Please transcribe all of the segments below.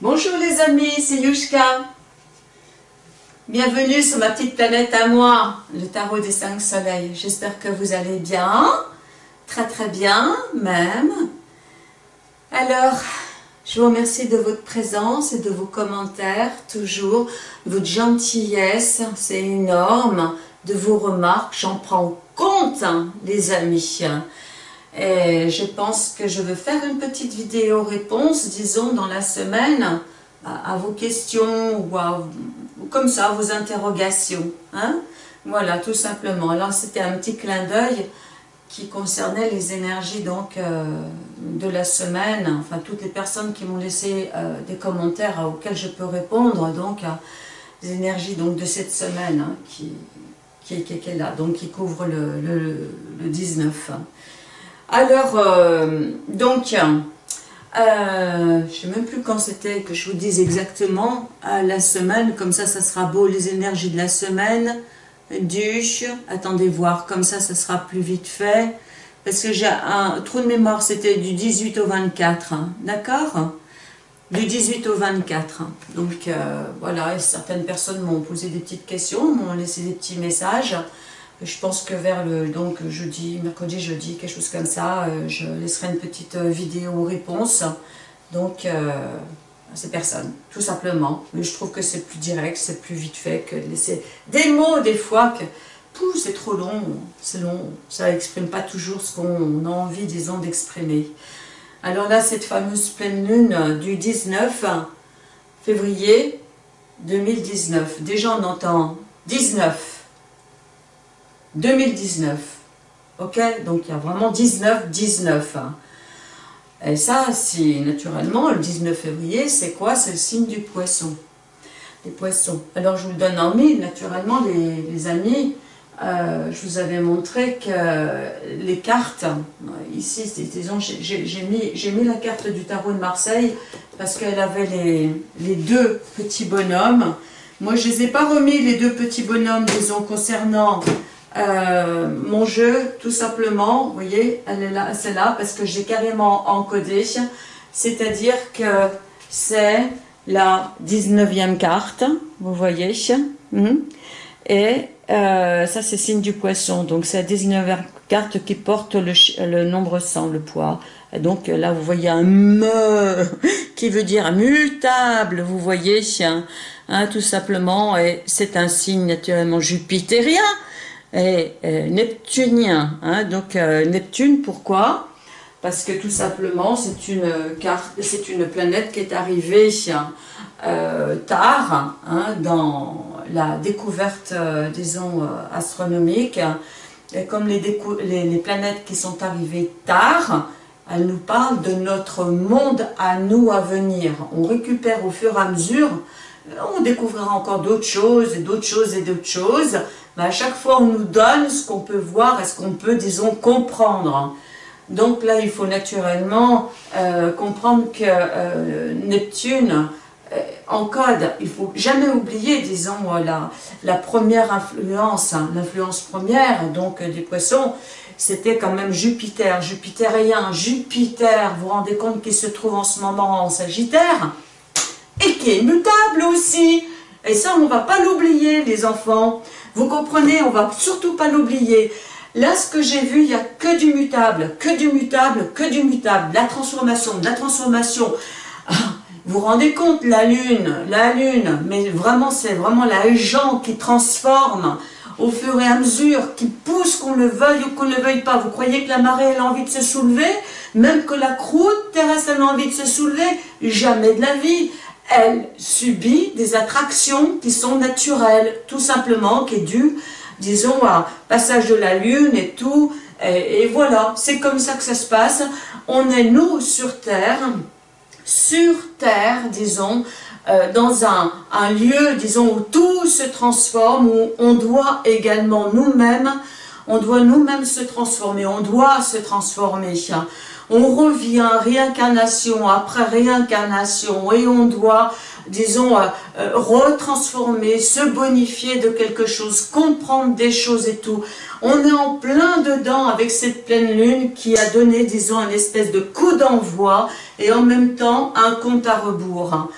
Bonjour les amis, c'est Yushka. Bienvenue sur ma petite planète à moi, le tarot des cinq soleils. J'espère que vous allez bien, très très bien même. Alors, je vous remercie de votre présence et de vos commentaires, toujours, votre gentillesse, c'est énorme, de vos remarques, j'en prends compte, hein, les amis. Et je pense que je veux faire une petite vidéo réponse, disons, dans la semaine, à, vos questions ou, comme ça, vos interrogations. Hein voilà, tout simplement. Alors, c'était un petit clin d'œil qui concernait les énergies donc euh, de la semaine, enfin toutes les personnes qui m'ont laissé euh, des commentaires auxquels je peux répondre, donc les énergies donc de cette semaine hein, qui, qui, est là, donc qui couvre le 19. Alors, euh, donc, euh, je ne sais même plus quand c'était que je vous dise exactement, la semaine, comme ça, ça sera beau, les énergies de la semaine, du, attendez voir, comme ça, ça sera plus vite fait, parce que j'ai un trou de mémoire, c'était du 18 au 24, hein, d'accord? Du 18 au 24, donc euh, voilà, certaines personnes m'ont posé des petites questions, m'ont laissé des petits messages, je pense que vers le donc jeudi, mercredi, jeudi, quelque chose comme ça, euh, je laisserai une petite euh, vidéo réponse. Donc, euh, à ces personnes, tout simplement. Mais je trouve que c'est plus direct, c'est plus vite fait que de laisser des mots des fois que c'est trop long, c'est long, ça n'exprime pas toujours ce qu'on a envie, disons, d'exprimer. Alors là, cette fameuse pleine lune du 19 février 2019, déjà on entend 19, 2019. Ok Donc il y a vraiment 19, 19. Hein. Et ça, si naturellement, le 19 février, c'est quoi? C'est le signe du poisson. Les poissons. Alors je vous donne en mille, naturellement, les, amis. Euh, je vous avais montré que les cartes, ici, disons, j'ai mis, mis la carte du tarot de Marseille parce qu'elle avait les, les, deux petits bonhommes. Moi, je ne les ai pas remis, les deux petits bonhommes, disons, concernant euh, mon jeu, tout simplement, vous voyez, elle est là, c'est là parce que j'ai carrément encodé, c'est-à-dire que c'est la 19e carte, vous voyez, hmm. et euh, ça c'est signe du poisson, donc c'est la 19e carte qui porte le, nombre 100, le poids, donc là vous voyez un me qui veut dire mutable, vous voyez, hein, tout simplement, et c'est un signe naturellement jupitérien, est neptunien. Hein, donc euh, Neptune, pourquoi? Parce que tout simplement, c'est une, planète qui est arrivée euh, tard hein, dans la découverte, euh, disons, astronomique. Et comme les, planètes qui sont arrivées tard, elles nous parlent de notre monde à nous à venir. On récupère au fur et à mesure, on découvrira encore d'autres choses et d'autres choses et d'autres choses, à chaque fois on nous donne ce qu'on peut voir et ce qu'on peut, disons, comprendre. Donc là, il faut naturellement euh, comprendre que euh, Neptune euh, encode, il faut jamais oublier, disons, la, la première influence, hein, l'influence première, donc des poissons, c'était quand même Jupiter, jupitérien, Jupiter, vous vous rendez compte qu'il se trouve en ce moment en Sagittaire, et qui est mutable aussi. Et ça, on ne va pas l'oublier, les enfants. Vous comprenez, on va surtout pas l'oublier. Là, ce que j'ai vu, il n'y a que du mutable, que du mutable, que du mutable. La transformation, la transformation. Ah, vous vous rendez compte, la lune, la lune, mais vraiment, c'est vraiment l'agent qui transforme au fur et à mesure, qui pousse qu'on le veuille ou qu'on ne le veuille pas. Vous croyez que la marée, elle a envie de se soulever? Même que la croûte terrestre, elle a envie de se soulever? Jamais de la vie elle subit des attractions qui sont naturelles, tout simplement, qui est due, disons, à passage de la lune et tout, et, voilà, c'est comme ça que ça se passe. On est, nous, sur Terre, sur Terre, disons, euh, dans un, un, lieu, disons, où tout se transforme, où on doit également nous-mêmes, on doit nous-mêmes se transformer, on doit se transformer. On revient réincarnation après réincarnation et on doit disons, euh, euh, retransformer, se bonifier de quelque chose, comprendre des choses et tout. On est en plein dedans avec cette pleine lune qui a donné, disons, une espèce de coup d'envoi et en même temps un compte à rebours.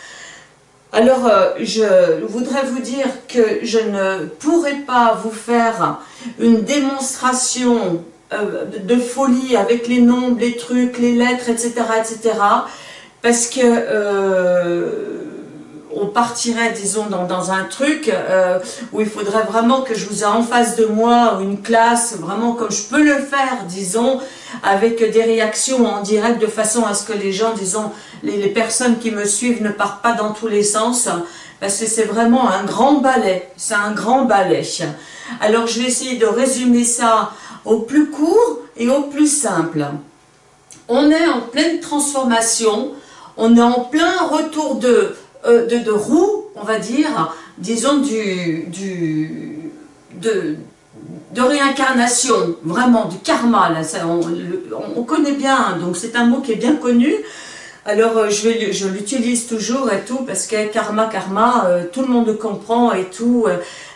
Alors, euh, je voudrais vous dire que je ne pourrais pas vous faire une démonstration de folie avec les nombres, les trucs, les lettres, etc., etc., parce que on partirait, disons, dans, un truc euh, où il faudrait vraiment que je vous ai en face de moi une classe, vraiment comme je peux le faire, disons, avec des réactions en direct de façon à ce que les gens, disons, les, personnes qui me suivent ne partent pas dans tous les sens, parce que c'est vraiment un grand ballet, c'est un grand ballet. Alors je vais essayer de résumer ça au plus court et au plus simple. On est en pleine transformation, on est en plein retour de euh, de, roue, on va dire, disons du, du de, réincarnation, vraiment, du karma, on, connaît bien, donc c'est un mot qui est bien connu, alors euh, je, l'utilise toujours et tout, parce que karma, karma, euh, tout le monde comprend et tout,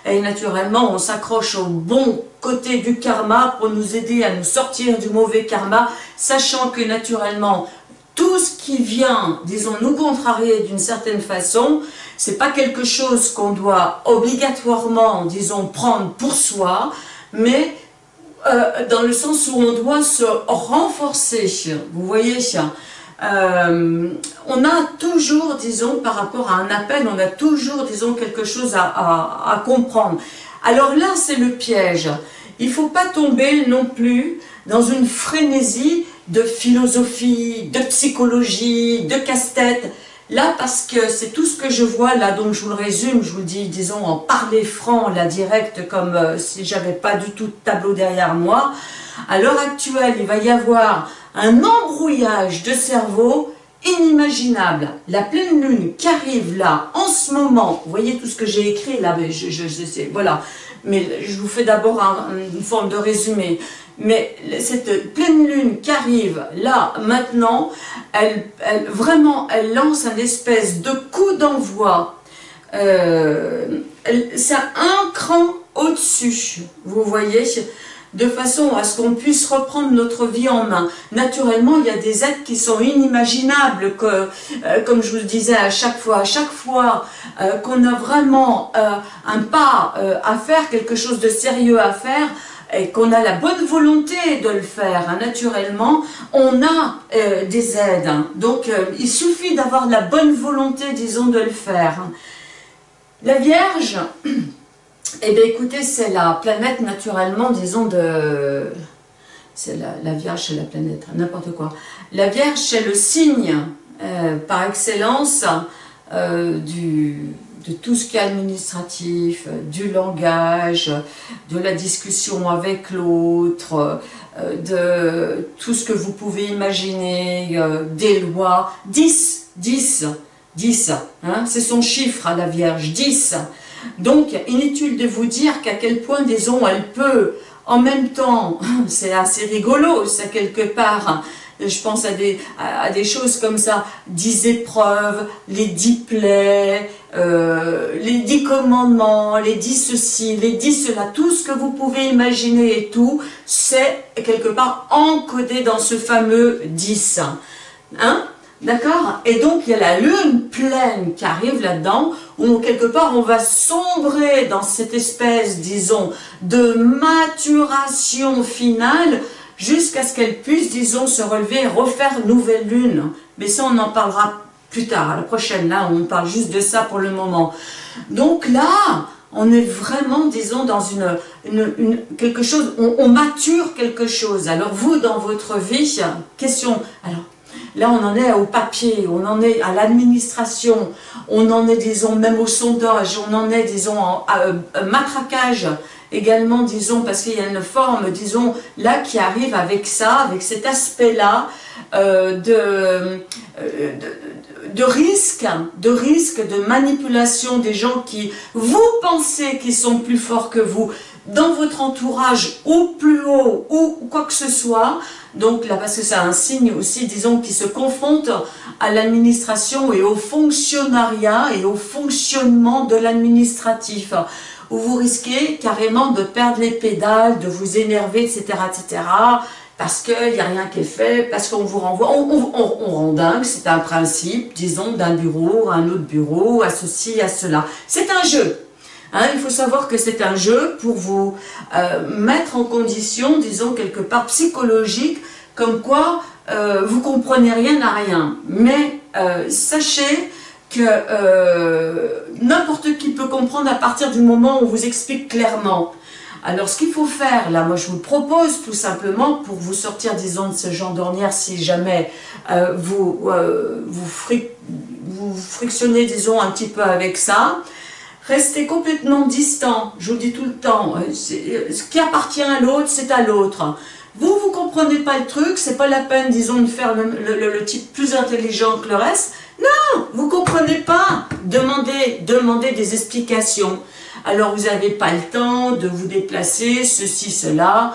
et naturellement on s'accroche au bon côté du karma pour nous aider à nous sortir du mauvais karma, sachant que naturellement tout ce qui vient, disons, nous contrarier d'une certaine façon, c'est pas quelque chose qu'on doit obligatoirement, disons, prendre pour soi, mais euh, dans le sens où on doit se renforcer, vous voyez euh, on a toujours, disons, par rapport à un appel, on a toujours, disons, quelque chose à, comprendre. Alors là, c'est le piège. Il ne faut pas tomber non plus dans une frénésie de philosophie, de psychologie, de casse-tête. Là, parce que c'est tout ce que je vois, là, donc je vous le résume, je vous dis, disons, en parler franc, là, direct, comme euh, si j'avais pas du tout de tableau derrière moi. À l'heure actuelle, il va y avoir un embrouillage de cerveau inimaginable. La pleine lune qui arrive là, en ce moment, vous voyez tout ce que j'ai écrit là, mais je, sais, voilà. Mais je vous fais d'abord une forme de résumé mais cette pleine lune qui arrive là, maintenant, elle, vraiment, elle lance un espèce de coup d'envoi. Euh, c'est un cran au-dessus, vous voyez, de façon à ce qu'on puisse reprendre notre vie en main. Naturellement, il y a des aides qui sont inimaginables, euh, comme je vous le disais à chaque fois, à chaque fois euh, qu'on a vraiment un pas à faire, quelque chose de sérieux à faire, et qu'on a la bonne volonté de le faire, hein, naturellement, on a euh, des aides. Hein. Donc, euh, il suffit d'avoir la bonne volonté, disons, de le faire. La Vierge, eh bien, écoutez, c'est la planète, naturellement, disons, de... C'est la, Vierge, c'est la planète, n'importe quoi. La Vierge, c'est le signe, euh, par excellence, du de tout ce qui est administratif, euh, du langage, de la discussion avec l'autre, euh, de tout ce que vous pouvez imaginer, euh, des lois. 10, 10, 10, hein, c'est son chiffre à la Vierge, 10. Donc, inutile de vous dire qu'à quel point, disons, elle peut, en même temps, c'est assez rigolo, ça quelque part, je pense à des, à, des choses comme ça, dix épreuves, les dix plaies, euh, les dix commandements, les dix ceci, les dix cela, tout ce que vous pouvez imaginer et tout, c'est quelque part encodé dans ce fameux 10. Hein D'accord Et donc, il y a la lune pleine qui arrive là-dedans, où quelque part, on va sombrer dans cette espèce, disons, de maturation finale, jusqu'à ce qu'elle puisse, disons, se relever et refaire nouvelle lune. Mais ça, on en parlera plus tard, à la prochaine. Là, on parle juste de ça pour le moment. Donc là, on est vraiment, disons, dans une, quelque chose, on, mature quelque chose. Alors vous, dans votre vie, question, alors là on en est au papier, on en est à l'administration, on en est, disons, même au sondage, on en est, disons, à, euh, matraquage également, disons, parce qu'il y a une forme, disons, là qui arrive avec ça, avec cet aspect-là euh, de, euh, de, de, risque, de risque de manipulation des gens qui, vous pensez qu'ils sont plus forts que vous, dans votre entourage ou plus haut ou quoi que ce soit. Donc là, parce que c'est un signe aussi, disons, qui se confronte à l'administration et au fonctionnariat et au fonctionnement de l'administratif où vous risquez carrément de perdre les pédales, de vous énerver, etc., etc., parce qu'il n'y a rien qui est fait, parce qu'on vous renvoie, on, rend dingue, c'est un principe, disons, d'un bureau à un autre bureau, à ceci, à cela. C'est un jeu. Hein, il faut savoir que c'est un jeu pour vous euh, mettre en condition, disons, quelque part psychologique, comme quoi euh, vous comprenez rien à rien. Mais euh, sachez que n'importe qui peut comprendre à partir du moment où on vous explique clairement. Alors, ce qu'il faut faire, là, moi, je vous propose tout simplement pour vous sortir, disons, de ce genre d'ornière, si jamais vous, vous, frictionnez, disons, un petit peu avec ça, restez complètement distant, je vous dis tout le temps, ce qui appartient à l'autre, c'est à l'autre. Vous, vous comprenez pas le truc, c'est pas la peine, disons, de faire le type plus intelligent que le reste, non, vous ne comprenez pas. Demandez, demandez des explications. Alors vous n'avez pas le temps de vous déplacer, ceci, cela.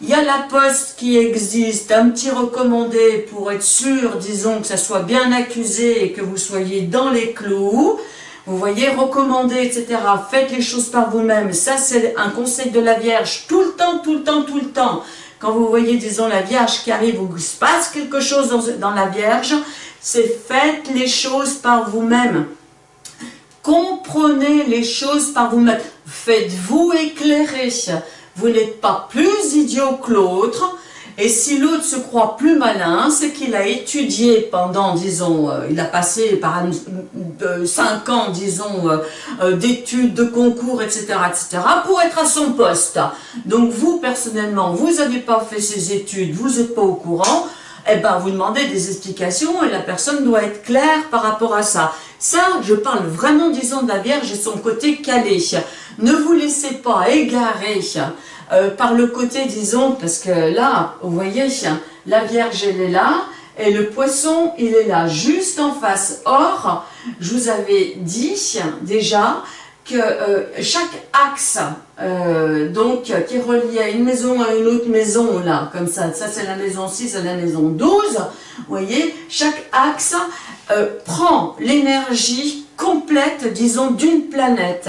Il y a la poste qui existe, un petit recommandé pour être sûr, disons, que ça soit bien accusé et que vous soyez dans les clous. Vous voyez, recommandé, etc. Faites les choses par vous-même. Ça, c'est un conseil de la Vierge. Tout le temps, tout le temps, tout le temps. Quand vous voyez, disons, la Vierge qui arrive, il se passe quelque chose dans, dans la Vierge, c'est faites les choses par vous-même. Comprenez les choses par vous-même. Faites-vous éclairer. Vous n'êtes pas plus idiot que l'autre. Et si l'autre se croit plus malin, c'est qu'il a étudié pendant, disons, euh, il a passé par euh, cinq ans, disons, euh, d'études, de concours, etc., etc., pour être à son poste. Donc vous, personnellement, vous n'avez pas fait ces études, vous n'êtes pas au courant, eh ben, vous demandez des explications et la personne doit être claire par rapport à ça. Ça, je parle vraiment, disons, de la Vierge et son côté calé. Ne vous laissez pas égarer euh, par le côté, disons, parce que là, vous voyez, la Vierge, elle est là, et le poisson, il est là, juste en face. Or, je vous avais dit déjà que euh, chaque axe euh, donc qui est relié à une maison à une autre maison là comme ça ça c'est la maison 6 et la maison 12 vous voyez chaque axe prend l'énergie complète disons d'une planète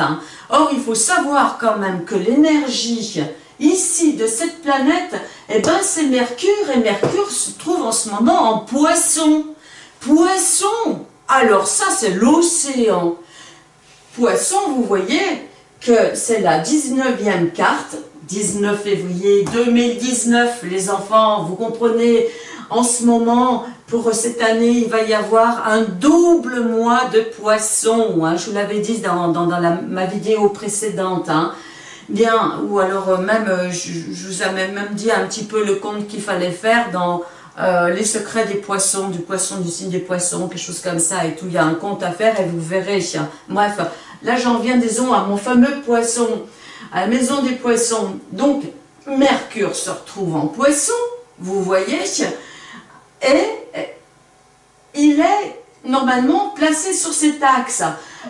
or il faut savoir quand même que l'énergie ici de cette planète eh ben c'est Mercure et Mercure se trouve en ce moment en poisson. Poisson! Alors ça c'est l'océan. Poisson, vous voyez que c'est la 19e carte, 19 février 2019, les enfants, vous comprenez, en ce moment, pour cette année, il va y avoir un double mois de poisson, hein, je vous l'avais dit dans, dans, ma vidéo précédente, hein. Bien, ou alors euh, même, euh, je, vous avais même dit un petit peu le compte qu'il fallait faire dans euh, les secrets des poissons, du poisson, du signe des poissons, quelque chose comme ça et tout. Il y a un compte à faire et vous verrez. Bref, là j'en viens, disons, à mon fameux poisson, à la maison des poissons. Donc, Mercure se retrouve en poisson, vous voyez, et il est normalement placé sur cet axe.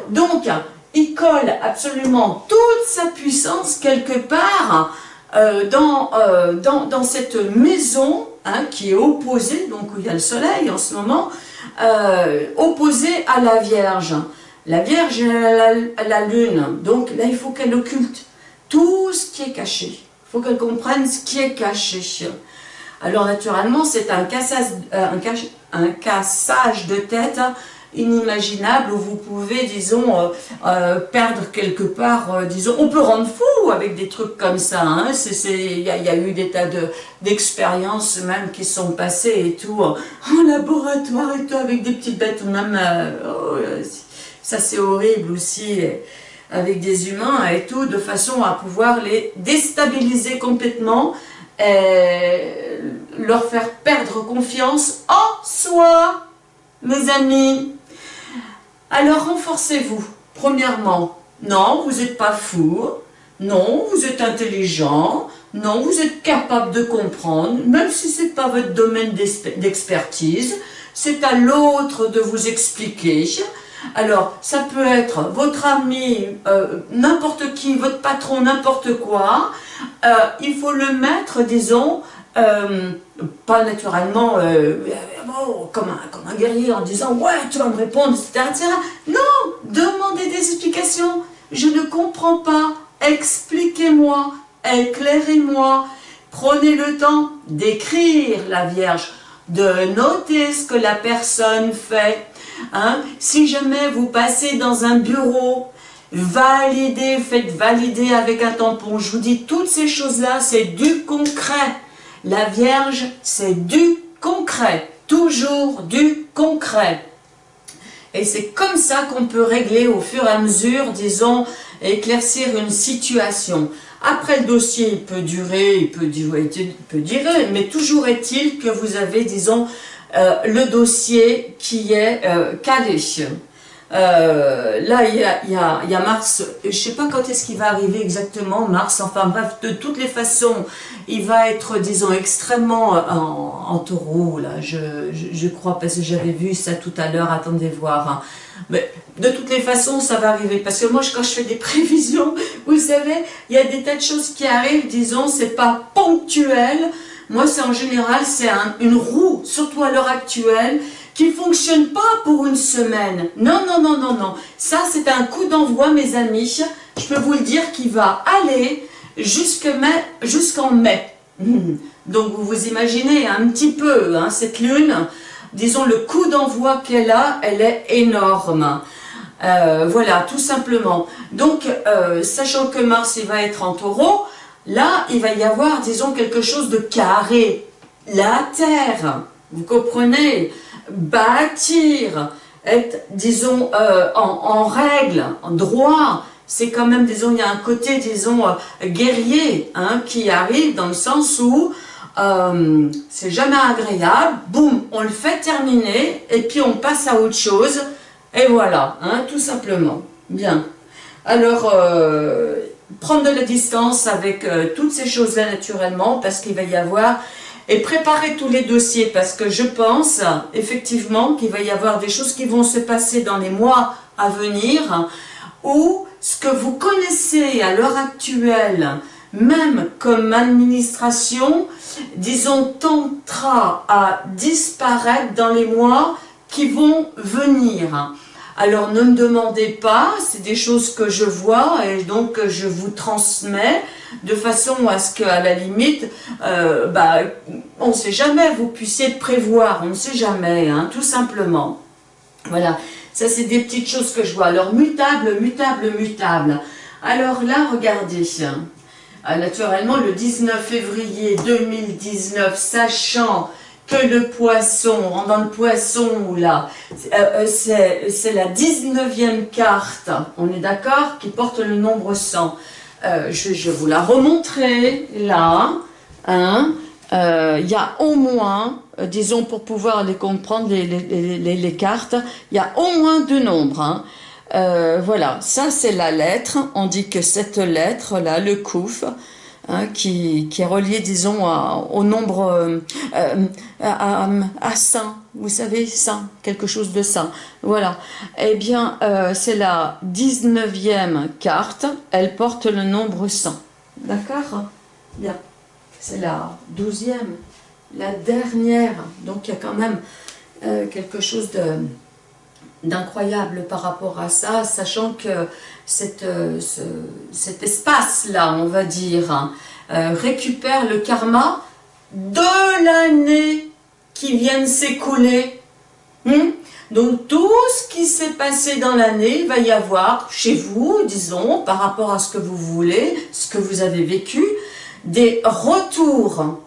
Donc, il colle absolument toute sa puissance quelque part euh, dans, euh, dans, dans cette maison Hein, qui est opposé, donc où il y a le soleil en ce moment, euh, opposé à la Vierge. La Vierge est la, Lune, donc là il faut qu'elle occulte tout ce qui est caché. Il faut qu'elle comprenne ce qui est caché. Alors naturellement, c'est un, un, un cassage de tête inimaginable où vous pouvez, disons, euh, euh, perdre quelque part, euh, disons, on peut rendre fou avec des trucs comme ça, hein, il y, a eu des tas d'expériences même qui sont passées et tout, en laboratoire et tout, avec des petites bêtes, même, oh, ça c'est horrible aussi, avec des humains et tout, de façon à pouvoir les déstabiliser complètement, et leur faire perdre confiance en soi, mes amis. Alors renforcez-vous. Premièrement, non, vous n'êtes pas fou. Non, vous êtes intelligent. Non, vous êtes capable de comprendre, même si ce n'est pas votre domaine d'expertise. C'est à l'autre de vous expliquer. Alors, ça peut être votre ami, euh, n'importe qui, votre patron, n'importe quoi. Euh, il faut le mettre, disons, euh, pas naturellement comme, un, comme, un, guerrier en disant « ouais, tu vas me répondre, etc. etc. » Non, demandez des explications. Je ne comprends pas. Expliquez-moi, éclairez-moi. Prenez le temps d'écrire la Vierge, de noter ce que la personne fait. Hein. Si jamais vous passez dans un bureau, validez, faites valider avec un tampon. Je vous dis, toutes ces choses-là, c'est du concret. La Vierge, c'est du concret. Toujours du concret. Et c'est comme ça qu'on peut régler au fur et à mesure, disons, éclaircir une situation. Après, le dossier, il peut durer, il peut durer, mais toujours est-il que vous avez, disons, euh, le dossier qui est euh. Euh, là, il y, a, Mars, je ne sais pas quand est-ce qu'il va arriver exactement, Mars, enfin bref, de toutes les façons, il va être, disons, extrêmement en, taureau, là, je, je, crois, parce que j'avais vu ça tout à l'heure, attendez voir. Hein. Mais de toutes les façons, ça va arriver. Parce que moi, quand je fais des prévisions, vous savez, il y a des tas de choses qui arrivent, disons, c'est pas ponctuel. Moi, c'est en général, c'est une roue, surtout à l'heure actuelle, qui ne fonctionne pas pour une semaine. Non, non, non, non, non. Ça, c'est un coup d'envoi, mes amis. Je peux vous le dire qui va aller jusqu'en mai. Donc, vous vous imaginez un petit peu hein, cette lune disons, le coup d'envoi qu'elle a, elle est énorme. Euh, voilà, tout simplement. Donc, euh, sachant que Mars, il va être en taureau, là, il va y avoir, disons, quelque chose de carré. La Terre, vous comprenez? Bâtir, être, disons, euh, en, règle, en droit, c'est quand même, disons, il y a un côté, disons, guerrier, hein, qui arrive dans le sens où euh, c'est jamais agréable, boum, on le fait terminer, et puis on passe à autre chose, et voilà, hein, tout simplement. Bien. Alors, euh, prendre de la distance avec euh, toutes ces choses-là naturellement, parce qu'il va y avoir, et préparer tous les dossiers, parce que je pense, effectivement, qu'il va y avoir des choses qui vont se passer dans les mois à venir, où ce que vous connaissez à l'heure actuelle, même comme administration, disons, tentera à disparaître dans les mois qui vont venir. Alors ne me demandez pas, c'est des choses que je vois et donc je vous transmets de façon à ce qu'à la limite, euh, bah, on ne sait jamais, vous puissiez prévoir, on ne sait jamais, hein, tout simplement. Voilà, ça c'est des petites choses que je vois. Alors mutable, mutable, mutable. Alors là, regardez, ah, naturellement, le 19 février 2019, sachant que le poisson, dans le poisson, là, euh, euh, c'est la 19e carte, on est d'accord, qui porte le nombre 100. Euh, je, vais vous la remontrer, là. Hein. Il y a au moins, disons pour pouvoir les comprendre, les, cartes, il y a au moins deux nombres. Hein. Euh, voilà, ça c'est la lettre. On dit que cette lettre-là, le kouf, hein, qui, est relié, disons, au nombre, euh, euh, à, à, saint, vous savez, saint, quelque chose de saint. Voilà, eh bien, c'est la 19e carte, elle porte le nombre 100. D'accord? Bien, c'est la 12e, la dernière, donc il y a quand même quelque chose d'incroyable par rapport à ça, sachant que euh, cet espace-là, on va dire, hein, euh, récupère le karma de l'année qui vient de s'écouler. Hmm? Donc tout ce qui s'est passé dans l'année, va y avoir chez vous, disons, par rapport à ce que vous voulez, ce que vous avez vécu, des retours.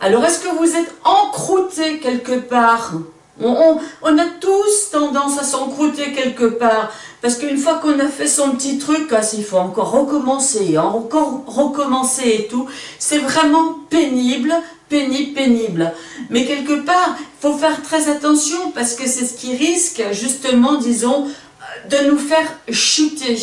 Alors est-ce que vous êtes encrouté quelque part? On, a tous tendance à s'encrouter quelque part, parce qu'une fois qu'on a fait son petit truc, ah, il faut encore recommencer, encore recommencer et tout, c'est vraiment pénible, pénible, pénible. Mais quelque part, il faut faire très attention, parce que c'est ce qui risque, justement, disons, de nous faire chuter,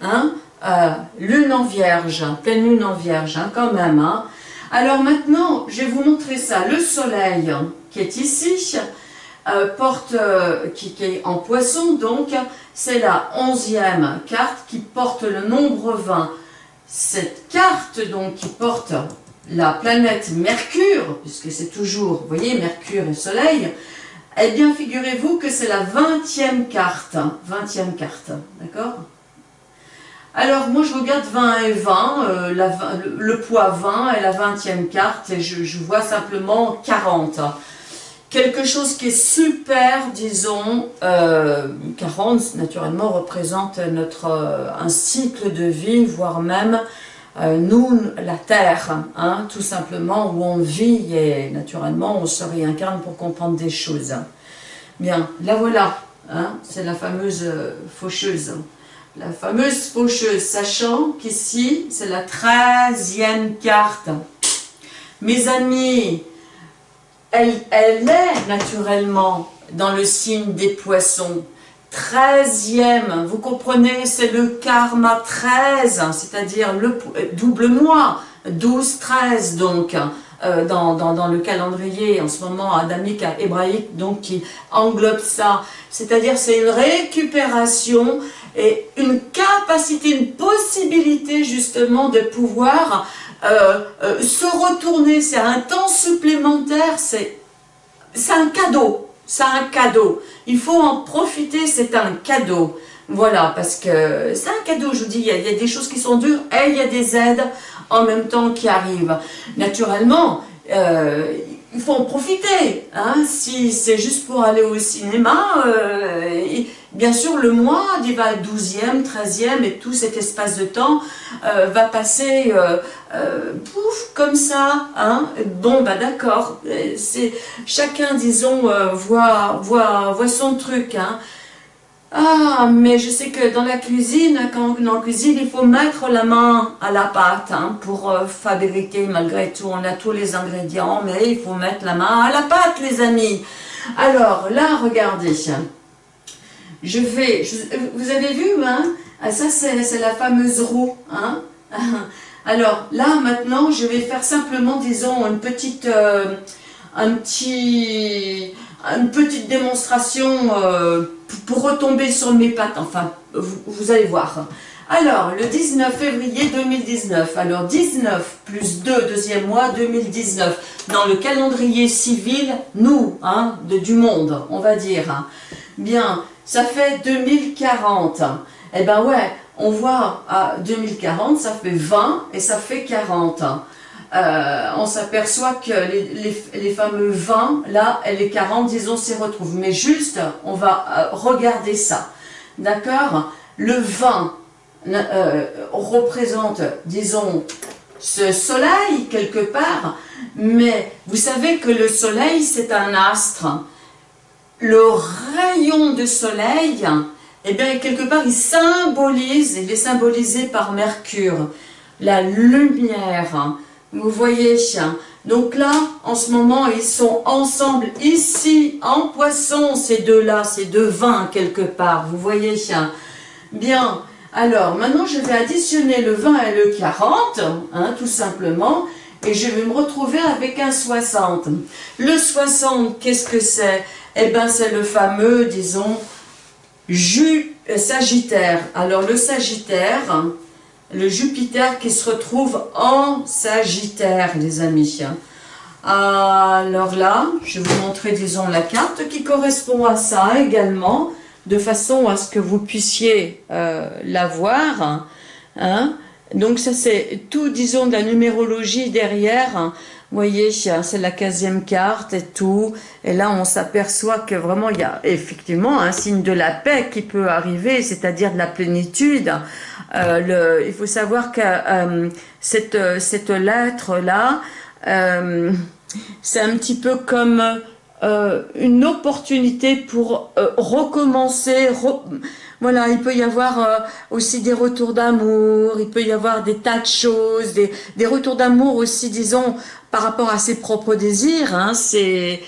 hein, euh, lune en vierge, pleine lune en vierge, hein, quand même. Hein. Alors maintenant, je vais vous montrer ça, le soleil qui est ici, porte, qui, qui, est en poisson, donc c'est la onzième carte qui porte le nombre 20. Cette carte donc qui porte la planète Mercure, puisque c'est toujours, voyez, Mercure et Soleil, eh bien, figurez-vous que c'est la 20e carte. 20e carte, d'accord? Alors, moi, je regarde 20 et 20, euh, le, poids 20 est la 20e carte, et je, vois simplement 40. Quelque chose qui est super, disons, 40, euh, naturellement, représente notre, euh, un cycle de vie, voire même euh, nous, la Terre, hein, tout simplement, où on vit et naturellement on se réincarne pour comprendre des choses. Bien, la voilà, hein, c'est la fameuse euh, faucheuse. La fameuse faucheuse, sachant qu'ici, c'est la treizième carte. Mes amis, elle, est naturellement dans le signe des poissons. Treizième, vous comprenez, c'est le karma 13, c'est-à-dire le double mois, 12, 13 donc, euh, dans, dans, le calendrier en ce moment adamique, hébraïque, donc qui englobe ça. C'est-à-dire c'est une récupération et une capacité, une possibilité justement de pouvoir euh, euh, se retourner. C'est un temps supplémentaire, c'est un cadeau c'est un cadeau. Il faut en profiter, c'est un cadeau. Voilà, parce que c'est un cadeau, je vous dis, il y, a, des choses qui sont dures et il y a des aides en même temps qui arrivent. Naturellement, euh, il faut en profiter. Hein. Si c'est juste pour aller au cinéma, euh, bien sûr le mois il va 12e, 13e et tout cet espace de temps euh, va passer euh, pouf, comme ça. Hein. Bon, bah d'accord, c'est chacun, disons, voit, voit, voit son truc. Hein. Ah, mais je sais que dans la cuisine, quand on cuisine, il faut mettre la main à la pâte hein, pour euh, fabriquer, malgré tout, on a tous les ingrédients, mais il faut mettre la main à la pâte, les amis. Alors, là, regardez, je vais, vous avez vu, hein, ah, ça c'est la fameuse roue, hein? Alors, là, maintenant, je vais faire simplement, disons, une petite, euh, un petit, une petite démonstration euh, pour retomber sur mes pattes, enfin, vous, allez voir. Alors, le 19 février 2019, alors 19 plus 2, deuxième mois 2019, dans le calendrier civil, nous, hein, de, du monde, on va dire. Bien, ça fait 2040. Eh ben ouais, on voit à 2040, ça fait 20 et ça fait 40. Euh, on s'aperçoit que les, fameux 20, là, les 40, disons, s'y retrouvent. Mais juste, on va euh, regarder ça. D'accord? Le 20 euh, représente, disons, ce soleil, quelque part. Mais vous savez que le soleil, c'est un astre. Le rayon de soleil, eh bien, quelque part, il symbolise, il est symbolisé par Mercure. La lumière, vous voyez, donc là, en ce moment, ils sont ensemble ici, en poisson, ces deux-là, ces deux vins quelque part. Vous voyez, bien. Alors, maintenant, je vais additionner le 20 et le 40, hein, tout simplement, et je vais me retrouver avec un 60. Le 60, qu'est-ce que c'est? Eh bien, c'est le fameux, disons, jus euh, sagittaire. Alors, le sagittaire, le Jupiter qui se retrouve en Sagittaire, les amis. Alors là, je vais vous montrer, disons, la carte qui correspond à ça également, de façon à ce que vous puissiez euh, la voir. Hein. Donc ça, c'est tout, disons, de la numérologie derrière. Vous voyez, c'est la 15e carte et tout. Et là, on s'aperçoit que vraiment, il y a effectivement un signe de la paix qui peut arriver, c'est-à-dire de la plénitude. Euh, il faut savoir que euh, cette, cette lettre-là, euh, c'est un petit peu comme une opportunité pour recommencer, voilà, il peut y avoir aussi des retours d'amour, il peut y avoir des tas de choses, des, des retours d'amour aussi, disons, par rapport à ses propres désirs, hein, ses,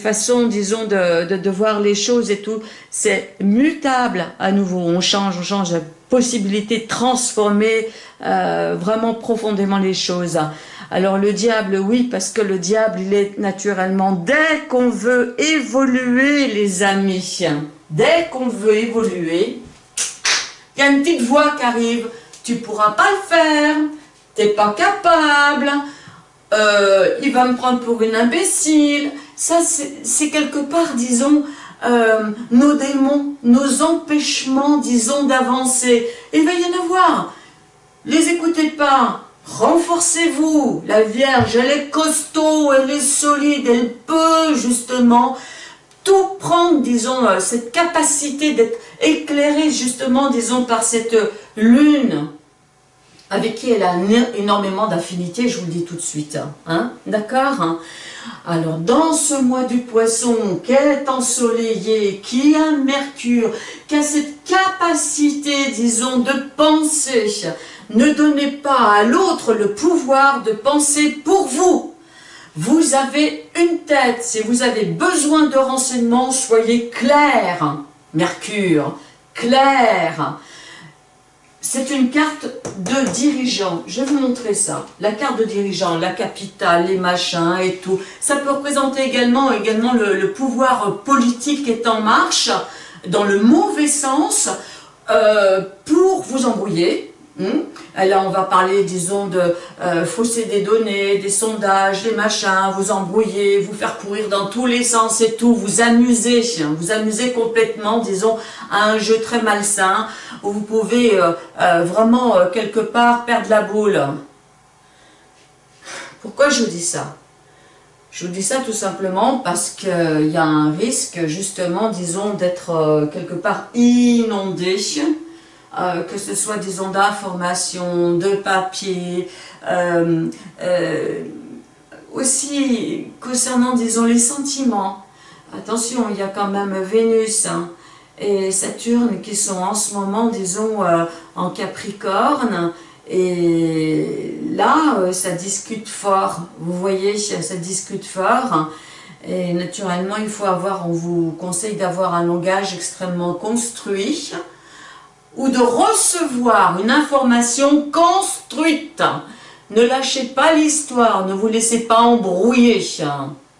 façons, disons, de, de, voir les choses et tout, c'est mutable à nouveau. On change, on change la possibilité de transformer euh, vraiment profondément les choses. Alors le diable, oui, parce que le diable, il est naturellement, dès qu'on veut évoluer, les amis, dès qu'on veut évoluer, il y a une petite voix qui arrive, tu pourras pas le faire, t'es pas capable, euh, il va me prendre pour une imbécile. Ça, c'est quelque part, disons, euh, nos démons, nos empêchements, disons, d'avancer. Il va y en avoir. Les écoutez pas. Renforcez-vous. La Vierge, elle est costaud, elle est solide, elle peut justement tout prendre, disons, euh, cette capacité d'être éclairée justement, disons, par cette lune avec qui elle a énormément d'affinité, je vous le dis tout de suite. Hein, D'accord hein. Alors, dans ce mois du poisson, qui est ensoleillé, qui a Mercure, qui a cette capacité, disons, de penser, ne donnez pas à l'autre le pouvoir de penser pour vous. Vous avez une tête, si vous avez besoin de renseignements, soyez clair, Mercure, clair. C'est une carte de dirigeant. Je vais vous montrer ça. La carte de dirigeant, la capitale, les machins et tout. Ça peut représenter également, le, pouvoir politique qui est en marche, dans le mauvais sens, euh, pour vous embrouiller, Hmm? Là, on va parler, disons, de euh, fausser des données, des sondages, des machins, vous embrouiller, vous faire courir dans tous les sens et tout, vous amuser, vous amuser complètement, disons, à un jeu très malsain, où vous pouvez euh, euh, vraiment, quelque part, perdre la boule. Pourquoi je vous dis ça? Je vous dis ça tout simplement parce qu'il y a un risque, justement, disons, d'être quelque part inondé, euh, que ce soit des ondes d'information, de papier, euh, euh, aussi concernant, disons, les sentiments. Attention, il y a quand même Vénus hein, et Saturne qui sont en ce moment, disons, en Capricorne, et là, ça discute fort, vous voyez, ça discute fort, et naturellement, il faut avoir, on vous conseille d'avoir un langage extrêmement construit, ou de recevoir une information construite. Ne lâchez pas l'histoire, ne vous laissez pas embrouiller.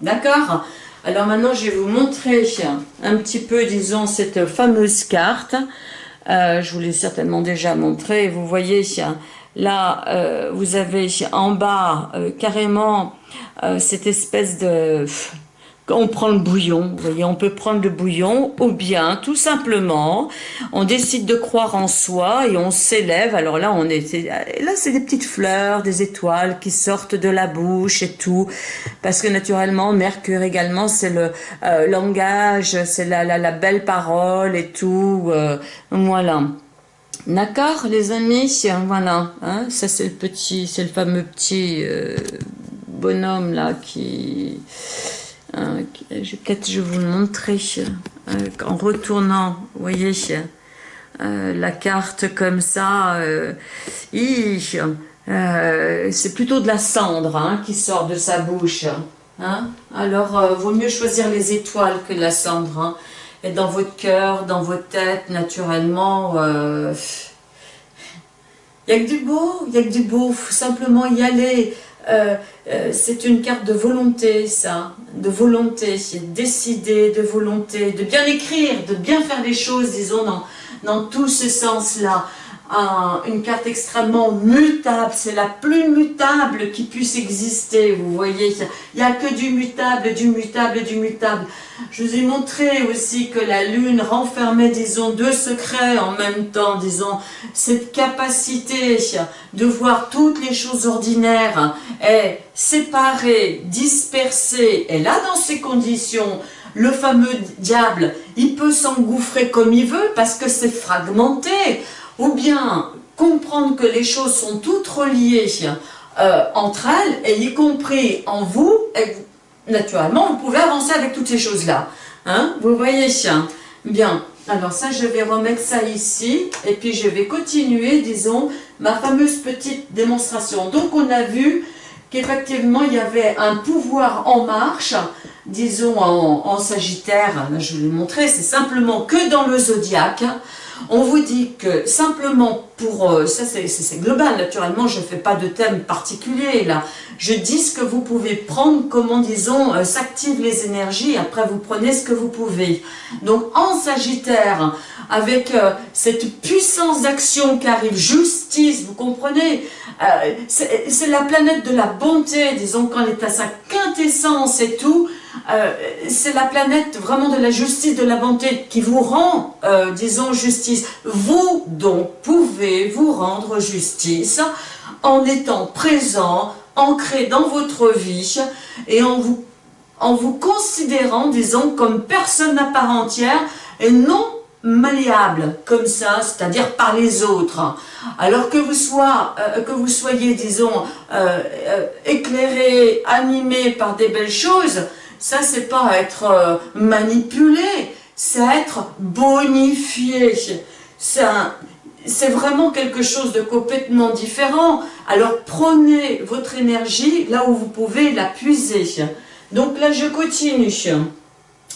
D'accord? Alors maintenant, je vais vous montrer un petit peu, disons, cette fameuse carte. Euh, je vous l'ai certainement déjà montré. Vous voyez, là, euh, vous avez en bas euh, carrément cette espèce de on prend le bouillon, vous voyez, on peut prendre le bouillon ou bien, tout simplement, on décide de croire en soi et on s'élève. Alors là, on est, là, c'est des petites fleurs, des étoiles qui sortent de la bouche et tout, parce que naturellement, Mercure également, c'est le euh, langage, c'est la, la, belle parole et tout, euh, voilà. D'accord, les amis, voilà, hein, ça c'est le petit, c'est le fameux petit euh, bonhomme là qui euh, peut-être je vais vous le montrer euh, en retournant, vous voyez, euh, la carte comme ça. c'est plutôt de la cendre hein, qui sort de sa bouche. Hein. Alors, vaut mieux choisir les étoiles que la cendre. Hein. Et dans votre cœur, dans votre tête, naturellement, il n'y a que du beau, il n'y a que du beau, faut simplement y aller. Euh, euh, c'est une carte de volonté, ça, de volonté, décider, de volonté, de bien écrire, de bien faire les choses, disons, dans, dans tout ce sens-là une carte extrêmement mutable, c'est la plus mutable qui puisse exister, vous voyez, il n'y a que du mutable, du mutable, du mutable. Je vous ai montré aussi que la lune renfermait, disons, deux secrets en même temps, disons, cette capacité de voir toutes les choses ordinaires est séparée, dispersée, et là, dans ces conditions, le fameux diable, il peut s'engouffrer comme il veut parce que c'est fragmenté ou bien comprendre que les choses sont toutes reliées euh, entre elles, et y compris en vous, et naturellement, vous pouvez avancer avec toutes ces choses-là. Hein. Vous voyez Bien, alors ça, je vais remettre ça ici, et puis je vais continuer, disons, ma fameuse petite démonstration. Donc, on a vu qu'effectivement il y avait un pouvoir en marche, disons en, Sagittaire, je vais vous montrer, c'est simplement que dans le zodiaque, on vous dit que simplement pour, euh, ça c'est global, naturellement je ne fais pas de thème particulier là, je dis ce que vous pouvez prendre, comment disons, euh, s'activent les énergies, après vous prenez ce que vous pouvez. Donc en Sagittaire, avec euh, cette puissance d'action qui arrive, justice, vous comprenez C'est la planète de la bonté, disons quand elle est à sa quintessence et tout, euh, c'est la planète vraiment de la justice, de la bonté qui vous rend, euh, disons, justice. Vous donc pouvez vous rendre justice en étant présent, ancré dans votre vie et en vous, en vous considérant, disons, comme personne à part entière et non malléable comme ça, c'est-à-dire par les autres. Alors que vous, soit, euh, que vous soyez, disons, éclairé, animé par des belles choses, ça, c'est pas être euh, manipulé, c'est être bonifié. C'est vraiment quelque chose de complètement différent. Alors, prenez votre énergie là où vous pouvez la puiser. Donc là, je continue.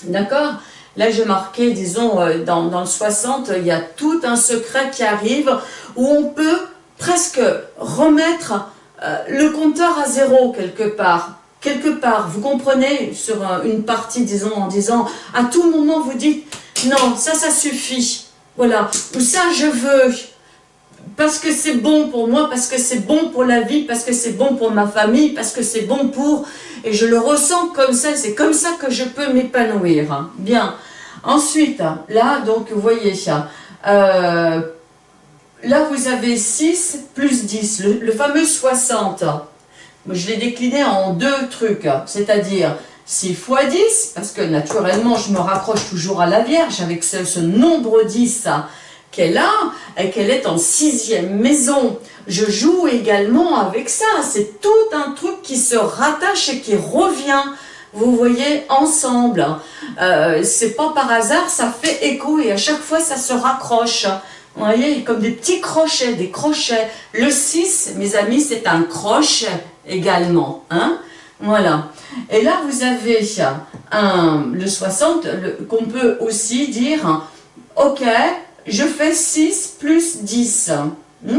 D'accord? Là, je marquais, disons, euh, dans, dans le 60, il y a tout un secret qui arrive où on peut presque remettre euh, le compteur à zéro quelque part quelque part, vous comprenez, sur une partie, disons, en disant, à tout moment, vous dites, non, ça, ça suffit, voilà, ou ça, je veux, parce que c'est bon pour moi, parce que c'est bon pour la vie, parce que c'est bon pour ma famille, parce que c'est bon pour... Et je le ressens comme ça, c'est comme ça que je peux m'épanouir. Bien. Ensuite, là, donc, vous voyez ça. Euh, là, vous avez 6 plus 10, le, le fameux 60 je l'ai décliné en deux trucs, c'est-à-dire 6 fois 10, parce que naturellement je me raccroche toujours à la Vierge avec ce, nombre 10 qu'elle a et qu'elle est en sixième maison. Je joue également avec ça, c'est tout un truc qui se rattache et qui revient, vous voyez, ensemble. Euh, c'est pas par hasard, ça fait écho et à chaque fois ça se raccroche. Vous voyez, comme des petits crochets, des crochets. Le 6, mes amis, c'est un crochet également. Hein voilà. Et là, vous avez le 60 qu'on peut aussi dire, ok, je fais 6 plus 10. Hmm?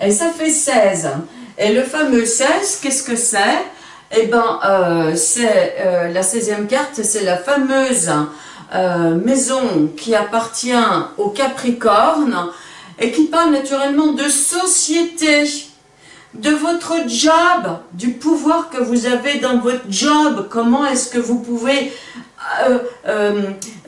et ça fait 16. Et le fameux 16, qu'est-ce que c'est? Eh bien, euh, c'est euh, la 16e carte, c'est la fameuse euh, maison qui appartient au Capricorne et qui parle naturellement de société de votre job, du pouvoir que vous avez dans votre job, comment est-ce que vous pouvez euh, euh,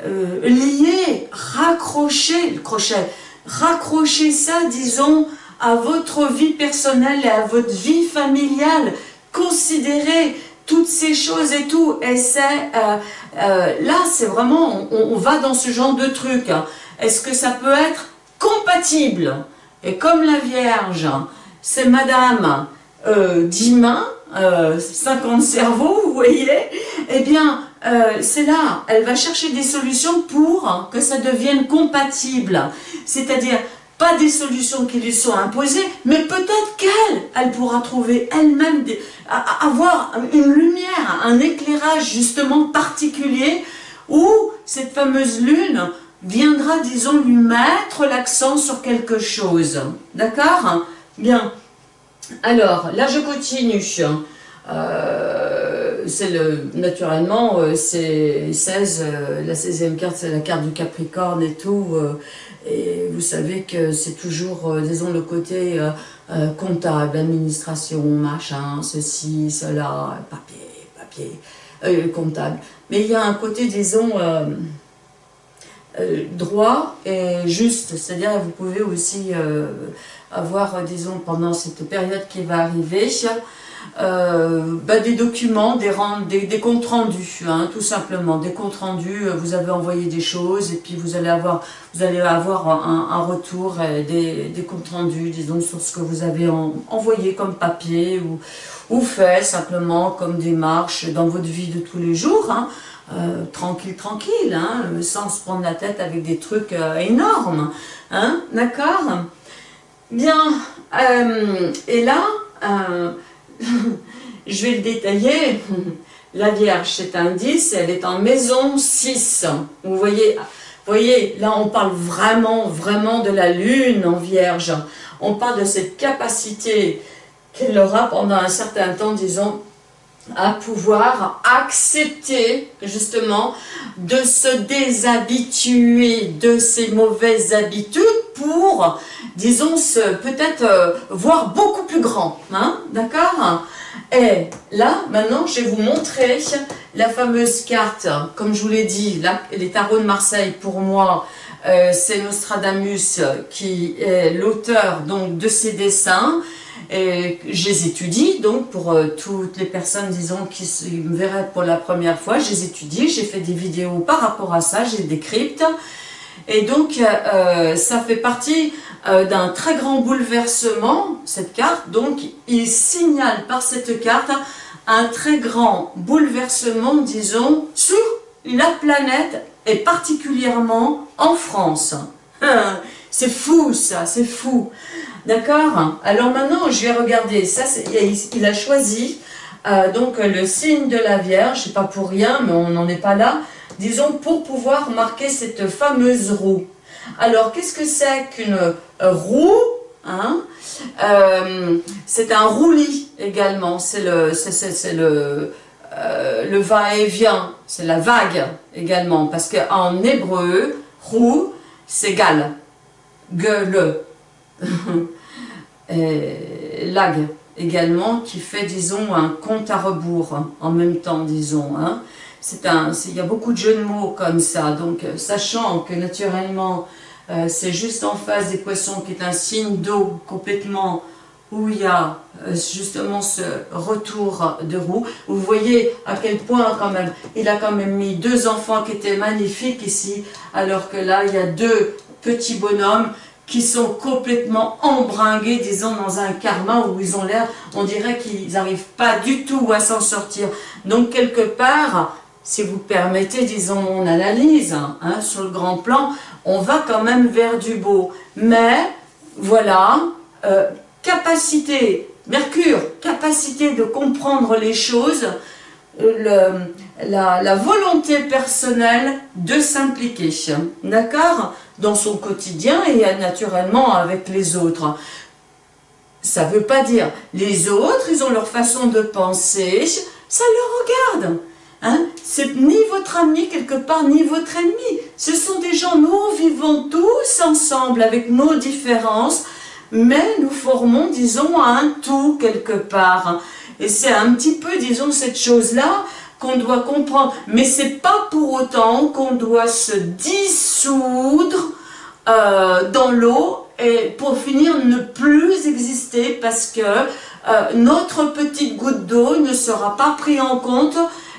euh, lier, raccrocher, le crochet, raccrocher ça, disons, à votre vie personnelle et à votre vie familiale, considérer toutes ces choses et tout, et c'est, là c'est vraiment, on, va dans ce genre de truc, est-ce que ça peut être compatible? Et comme la Vierge, c'est Madame euh, 10 mains, 50 cerveaux, vous voyez, eh bien, euh, c'est là, elle va chercher des solutions pour que ça devienne compatible. C'est-à-dire, pas des solutions qui lui sont imposées, mais peut-être qu'elle, elle pourra trouver elle-même, avoir une lumière, un éclairage justement particulier, où cette fameuse lune viendra, disons, lui mettre l'accent sur quelque chose. D'accord? Bien. Alors, là, je continue. Euh, c'est le, naturellement, euh, c'est 16, euh, la 16e carte, c'est la carte du Capricorne et tout. et vous savez que c'est toujours, disons, le côté comptable, administration, machin, ceci, cela, papier, papier, comptable. Mais il y a un côté, disons, droit et juste. C'est-à-dire, vous pouvez aussi avoir, euh, disons, pendant cette période qui va arriver, euh, bah, des documents, des, des, comptes rendus, hein, tout simplement, des comptes rendus, euh, vous avez envoyé des choses et puis vous allez avoir, vous allez avoir un, retour, des, des, comptes rendus, disons, sur ce que vous avez envoyé comme papier ou, ou fait simplement comme démarche dans votre vie de tous les jours, hein, tranquille, tranquille, hein, sans se prendre la tête avec des trucs énormes, d'accord? Bien, euh, et là, euh, je vais le détailler. La Vierge, c'est un 10, elle est en maison 6. Vous voyez, voyez, là on parle vraiment, vraiment de la Lune en Vierge. On parle de cette capacité qu'elle aura pendant un certain temps, disons, à pouvoir accepter justement de se déshabituer de ces mauvaises habitudes pour, disons, peut-être euh, voir beaucoup plus grand, hein, d'accord? Et là, maintenant, je vais vous montrer la fameuse carte, comme je vous l'ai dit, les tarots de Marseille, pour moi, euh, c'est Nostradamus qui est l'auteur donc de ces dessins, et je les étudie, donc pour euh, toutes les personnes, disons, qui me verraient pour la première fois, je les étudie, j'ai fait des vidéos par rapport à ça, j'ai décrypte. Et donc, euh, euh, ça fait partie d'un très grand bouleversement, cette carte. Donc, il signale par cette carte un très grand bouleversement, disons, sur la planète et particulièrement en France. C'est fou, ça, c'est fou. D'accord Alors maintenant, je vais regarder. Ça, il a choisi euh, donc le signe de la Vierge. Pas pour rien, mais on n'en est pas là. Disons, pour pouvoir marquer cette fameuse roue. Alors, qu'est-ce que c'est qu'une euh, roue hein? Euh, C'est un roulis également. C'est le, c'est le, le va-et-vient. C'est la vague également. Parce qu'en hébreu, roue, c'est gal. Gueule. Lag également, qui fait, disons, un compte à rebours en même temps, disons. Hein. Un, il y a beaucoup de jeux de mots comme ça, donc euh, sachant que naturellement, euh, c'est juste en face des poissons qui est un signe d'eau complètement où il y a euh, justement ce retour de roue. Vous voyez à quel point quand même, il a quand même mis deux enfants qui étaient magnifiques ici, alors que là, il y a deux petits bonhommes qui sont complètement embringués, disons, dans un karma où ils ont l'air, on dirait qu'ils n'arrivent pas du tout à s'en sortir. Donc, quelque part, si vous permettez, disons, mon analyse, hein, sur le grand plan, on va quand même vers du beau. Mais, voilà, euh, capacité, Mercure, capacité de comprendre les choses, la, la volonté personnelle de s'impliquer. D'accord? Dans son quotidien et naturellement avec les autres. Ça ne veut pas dire les autres, ils ont leur façon de penser, ça leur regarde. Hein? C'est ni votre ami quelque part, ni votre ennemi. Ce sont des gens, nous vivons tous ensemble avec nos différences, mais nous formons, disons, un tout quelque part. Et c'est un petit peu, disons, cette chose-là qu'on doit comprendre. Mais c'est pas pour autant qu'on doit se dissoudre euh, dans l'eau et pour finir ne plus exister parce que euh, notre petite goutte d'eau ne sera pas prise en compte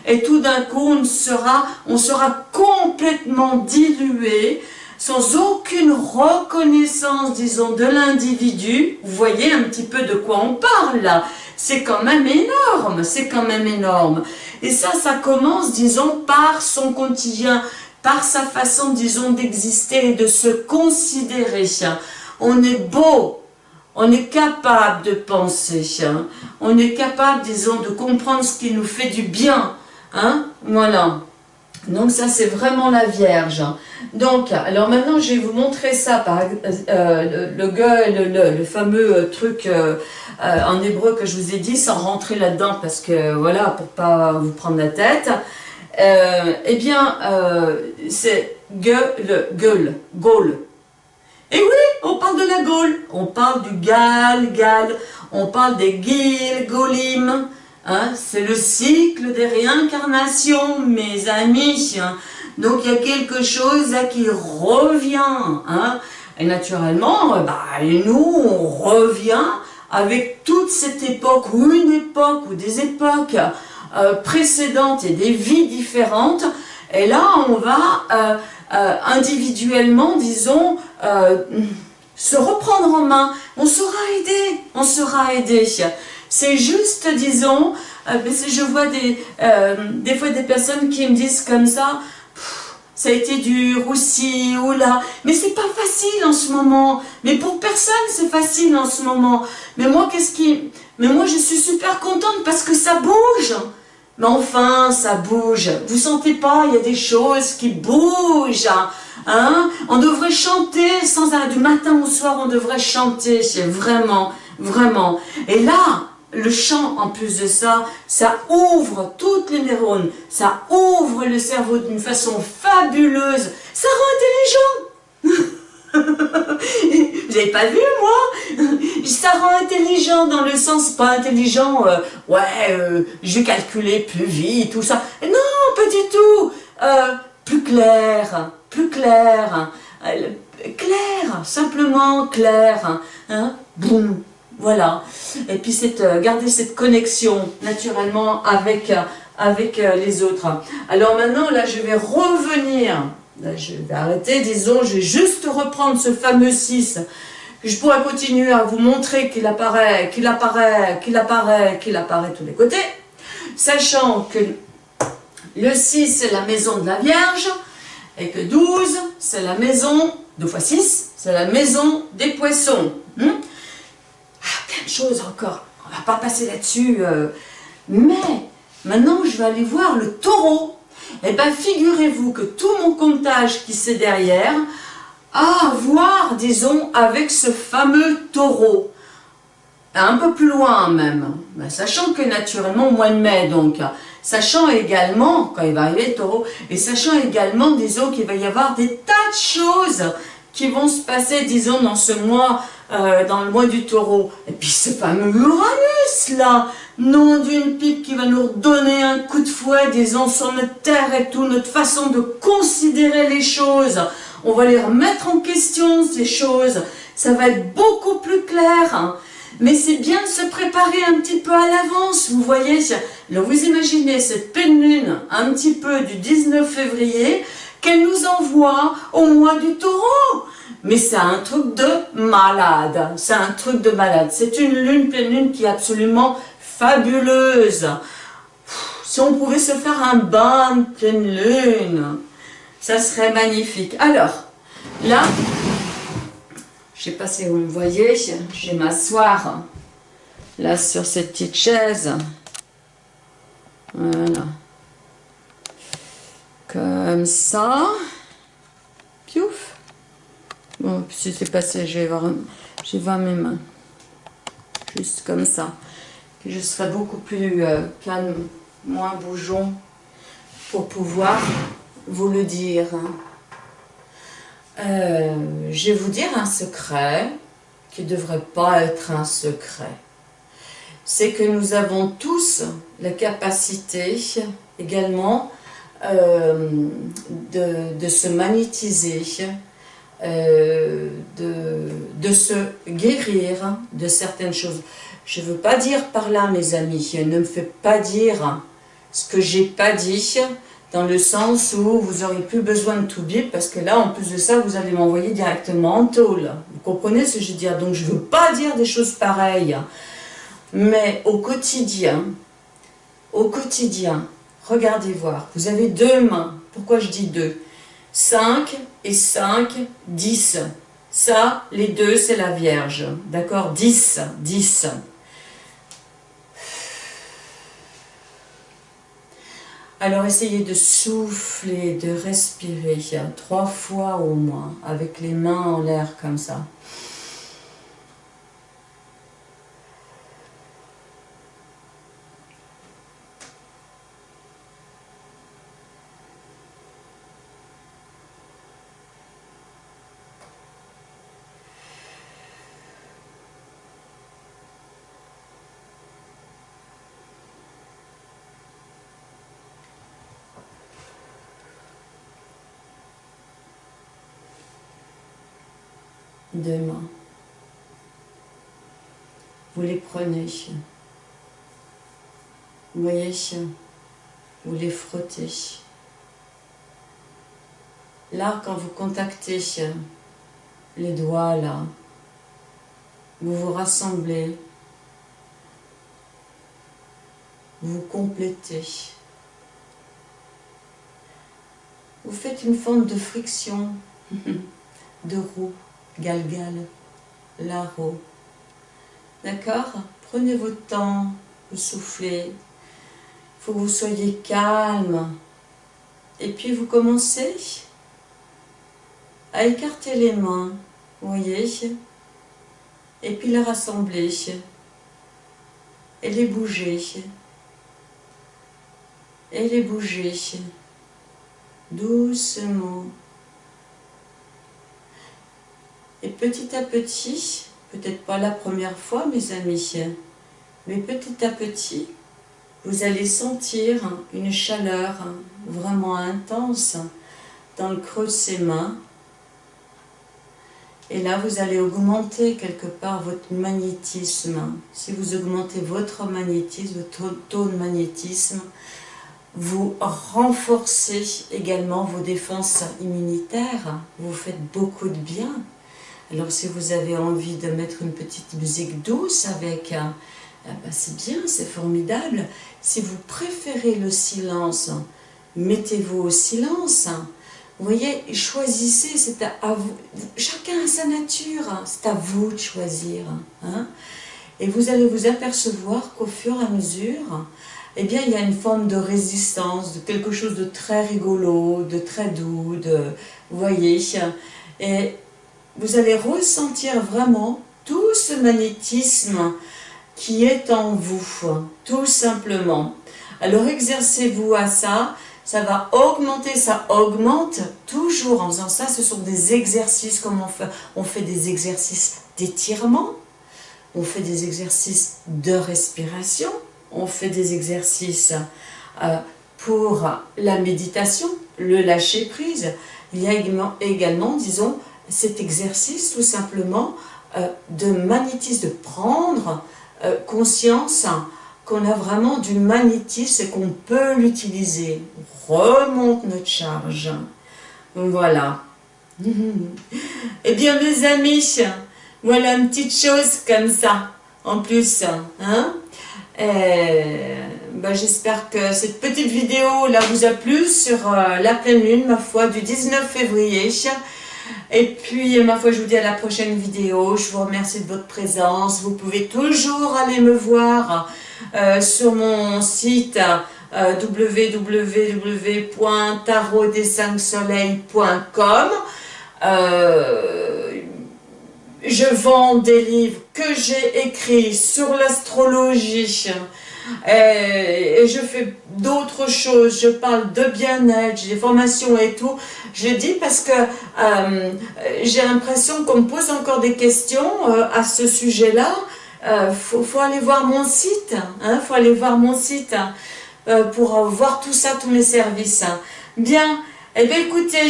et tout d'un coup on sera, on sera complètement dilué sans aucune reconnaissance, disons, de l'individu. Vous voyez un petit peu de quoi on parle là. C'est quand même énorme, c'est quand même énorme. Et ça, ça commence, disons, par son quotidien, par sa façon, disons, d'exister et de se considérer. On est beau, on est capable de penser, on est capable, disons, de comprendre ce qui nous fait du bien. Hein voilà. Donc ça, c'est vraiment la Vierge. Donc, alors maintenant, je vais vous montrer ça, par euh, le, le, le, fameux euh, truc euh, en hébreu que je vous ai dit, sans rentrer là-dedans, parce que, voilà, pour pas vous prendre la tête. eh bien, c'est gueule, gueule, Gaule. Et oui, on parle de la Gaule. On parle du Gal, Gal. On parle des Gil, Golim. Hein, c'est le cycle des réincarnations, mes amis. Donc il y a quelque chose qui revient. Hein. Et naturellement, bah, nous, on revient avec toute cette époque, ou une époque, ou des époques euh, précédentes et des vies différentes. Et là, on va euh, euh, individuellement, disons, se reprendre en main. On sera aidé, on sera aidé. C'est juste, disons, euh, je vois des, euh, des fois des personnes qui me disent comme ça, ça a été dur aussi, ou là. Mais c'est pas facile en ce moment. Mais pour personne, c'est facile en ce moment. Mais moi, qu'est-ce qui... Mais moi, je suis super contente parce que ça bouge. Mais enfin, ça bouge. Vous sentez pas, il y a des choses qui bougent. Hein on devrait chanter sans arrêt. Du matin au soir, on devrait chanter. Vraiment, vraiment. Et là, le chant, en plus de ça, ça ouvre toutes les neurones, ça ouvre le cerveau d'une façon fabuleuse, ça rend intelligent. Vous n'avez pas vu, moi? Ça rend intelligent dans le sens, pas intelligent, euh, ouais, euh, je vais calculer plus vite, tout ça. Non, pas du tout. Euh, Plus clair, plus clair, clair, simplement clair, hein, boum voilà. Et puis euh, garder cette connexion naturellement avec, euh, euh, les autres. Alors maintenant, là, je vais revenir. je vais arrêter, disons, je vais juste reprendre ce fameux 6. Je pourrais continuer à vous montrer qu'il apparaît, qu'il apparaît, qu'il apparaît, qu'il apparaît de tous les côtés. Sachant que le 6, c'est la maison de la Vierge. Et que 12, c'est la maison, 2 fois 6, c'est la maison des poissons. Hmm? Plein de choses encore. On va pas passer là-dessus. Euh. Mais, maintenant, je vais aller voir le taureau. Eh bien, figurez-vous que tout mon comptage qui c'est derrière a à voir, disons, avec ce fameux taureau. Un peu plus loin même. Ben, sachant que naturellement, au mois de mai, donc, sachant également, quand il va arriver le taureau, et sachant également, disons, qu'il va y avoir des tas de choses qui vont se passer, disons, dans ce mois euh, dans le mois du taureau. Et puis ce fameux Uranus, là, nom d'une pipe qui va nous donner un coup de fouet, disons, sur notre terre et tout, notre façon de considérer les choses. On va les remettre en question, ces choses. Ça va être beaucoup plus clair. Hein. Mais c'est bien de se préparer un petit peu à l'avance, vous voyez. Vous imaginez cette pleine lune, un petit peu du 19 février, qu'elle nous envoie au mois du taureau. Mais c'est un truc de malade. C'est un truc de malade. C'est une lune, pleine lune qui est absolument fabuleuse. Si on pouvait se faire un bain de pleine lune, ça serait magnifique. Alors, là, je ne sais pas si vous me voyez, je vais m'asseoir là sur cette petite chaise. Voilà. Comme ça. Piouf. Bon, si c'est passé, je vais, voir, mes mains. Juste comme ça. je serai beaucoup plus euh, calme, moins bougeon, pour pouvoir vous le dire. Euh, je vais vous dire un secret qui ne devrait pas être un secret. C'est que nous avons tous la capacité également euh, de, de, se magnétiser euh, de, se guérir de certaines choses. Je ne veux pas dire par là, mes amis, ne me faites pas dire ce que j'ai pas dit, dans le sens où vous n'aurez plus besoin de tout dire, parce que là, en plus de ça, vous allez m'envoyer directement en tôle. Vous comprenez ce que je veux dire? Donc, je ne veux pas dire des choses pareilles. Mais au quotidien, au quotidien, regardez voir, vous avez deux mains. Pourquoi je dis deux? 5 et 5, 10. Ça, les deux, c'est la Vierge. D'accord? 10, 10. Alors, essayez de souffler, de respirer, trois fois au moins, avec les mains en l'air comme ça. Deux. Vous les prenez. Vous voyez, vous les frottez. Là, quand vous contactez les doigts, là, vous vous rassemblez, vous complétez. vous faites une forme de friction, de roue, galgal, la roue. D'accord Prenez votre temps, vous soufflez. Il faut que vous soyez calme. Et puis vous commencez à écarter les mains, vous voyez Et puis les rassembler et les bouger et les bouger doucement. Et petit à petit, peut-être pas la première fois mes amis, mais petit à petit, vous allez sentir une chaleur vraiment intense dans le creux de ses mains. Et là, vous allez augmenter quelque part votre magnétisme. Si vous augmentez votre magnétisme, votre taux de magnétisme, vous renforcez également vos défenses immunitaires, vous faites beaucoup de bien. Alors si vous avez envie de mettre une petite musique douce avec, un, eh ben, c'est bien, c'est formidable. Si vous préférez le silence, mettez-vous au silence. Vous voyez, choisissez, c'est à. Chacun a sa nature, c'est à vous de choisir. Hein. Et vous allez vous apercevoir qu'au fur et à mesure, eh bien, il y a une forme de résistance, de quelque chose de très rigolo, de très doux, de, vous voyez, et vous allez ressentir vraiment tout ce magnétisme qui est en vous, tout simplement. Alors exercez-vous à ça, ça va augmenter, ça augmente toujours en faisant ça. Ce sont des exercices, comme on fait, on fait des exercices d'étirement, on fait des exercices de respiration, on fait des exercices euh, pour la méditation, le lâcher prise. Il y a également, disons, cet exercice tout simplement euh, de magnétisme, de prendre euh, conscience qu'on a vraiment du magnétisme et qu'on peut l'utiliser. remonte notre charge. Voilà. eh bien mes amis, voilà une petite chose comme ça, en plus. Hein ben, J'espère que cette petite vidéo là vous a plu sur euh, la pleine lune, ma foi, du 19 février. Et puis, ma foi, je vous dis à la prochaine vidéo. Je vous remercie de votre présence. Vous pouvez toujours aller me voir euh, sur mon site euh, www.tarotdes5soleils.com euh, Je vends des livres que j'ai écrits sur l'astrologie, et, je fais d'autres choses, je parle de bien-être, j'ai des formations et tout. Je dis parce que euh, j'ai l'impression qu'on me pose encore des questions euh, à ce sujet-là. Il euh, faut, aller voir mon site, hein, faut aller voir mon site pour voir tout ça, tous mes services. Bien, eh bien écoutez,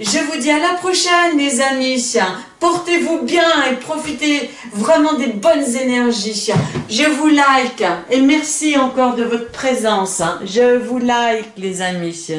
je vous dis à la prochaine les amis. Portez-vous bien et profitez vraiment des bonnes énergies. Je vous like et merci encore de votre présence. Je vous like les amis.